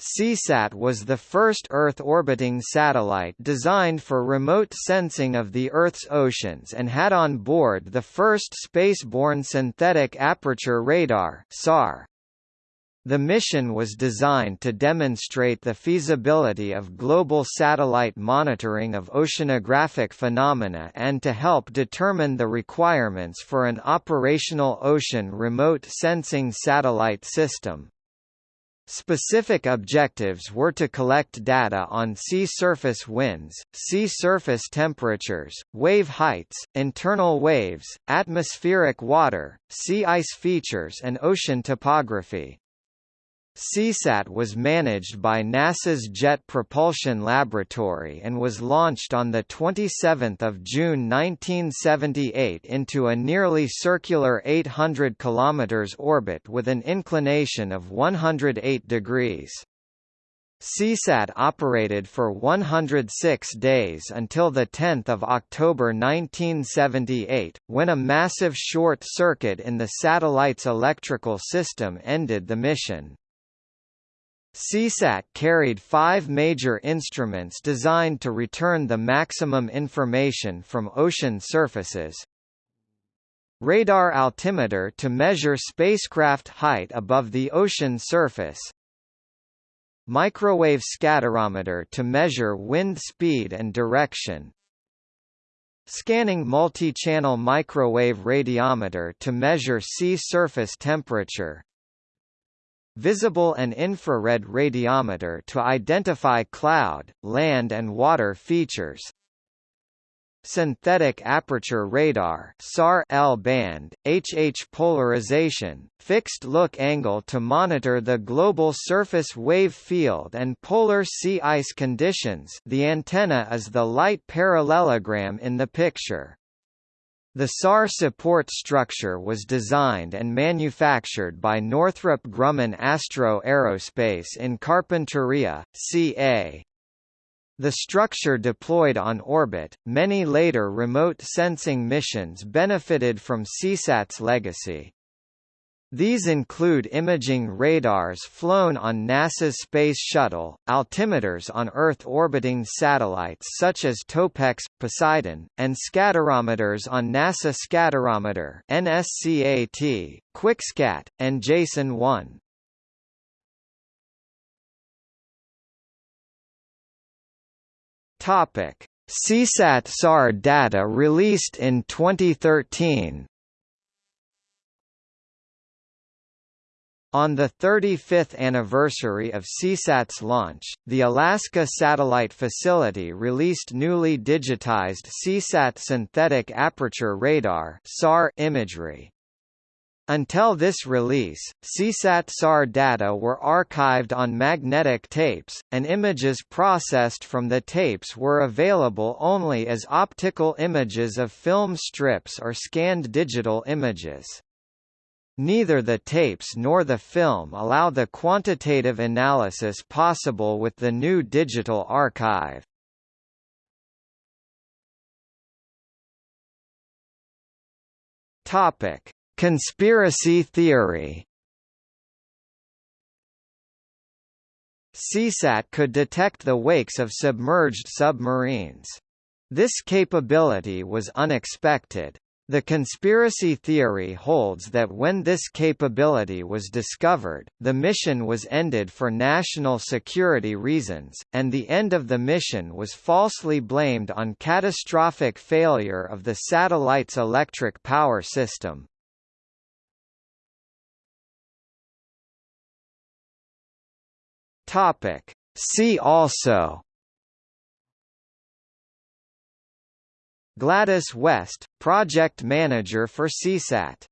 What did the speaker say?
Seasat was the first Earth-orbiting satellite designed for remote sensing of the Earth's oceans and had on board the first spaceborne synthetic aperture radar SAR. The mission was designed to demonstrate the feasibility of global satellite monitoring of oceanographic phenomena and to help determine the requirements for an operational ocean remote sensing satellite system. Specific objectives were to collect data on sea surface winds, sea surface temperatures, wave heights, internal waves, atmospheric water, sea ice features and ocean topography. Seasat was managed by NASA's Jet Propulsion Laboratory and was launched on 27 June 1978 into a nearly circular 800 km orbit with an inclination of 108 degrees. Seasat operated for 106 days until 10 October 1978, when a massive short circuit in the satellite's electrical system ended the mission. Seasat carried five major instruments designed to return the maximum information from ocean surfaces. Radar altimeter to measure spacecraft height above the ocean surface. Microwave scatterometer to measure wind speed and direction. Scanning multi-channel microwave radiometer to measure sea surface temperature visible and infrared radiometer to identify cloud, land and water features synthetic aperture radar SAR L-band, HH polarization, fixed look angle to monitor the global surface wave field and polar sea ice conditions the antenna is the light parallelogram in the picture. The SAR support structure was designed and manufactured by Northrop Grumman Astro Aerospace in Carpinteria, CA. The structure deployed on orbit, many later remote sensing missions benefited from Seasat's legacy. These include imaging radars flown on NASA's Space Shuttle, altimeters on Earth-orbiting satellites such as TOPEX, Poseidon, and scatterometers on NASA Scatterometer NSCAT, QuikSCAT, and JASON-1. Topic: Seasat SAR data released in 2013. On the 35th anniversary of Seasat's launch, the Alaska Satellite Facility released newly digitized Seasat synthetic aperture radar (SAR) imagery. Until this release, Seasat SAR data were archived on magnetic tapes, and images processed from the tapes were available only as optical images of film strips or scanned digital images. Neither the tapes nor the film allow the quantitative analysis possible with the new digital archive. Topic: Conspiracy theory. Seasat could detect the wakes of submerged submarines. This capability was unexpected. The conspiracy theory holds that when this capability was discovered, the mission was ended for national security reasons, and the end of the mission was falsely blamed on catastrophic failure of the satellite's electric power system. See also Gladys West, project manager for Seasat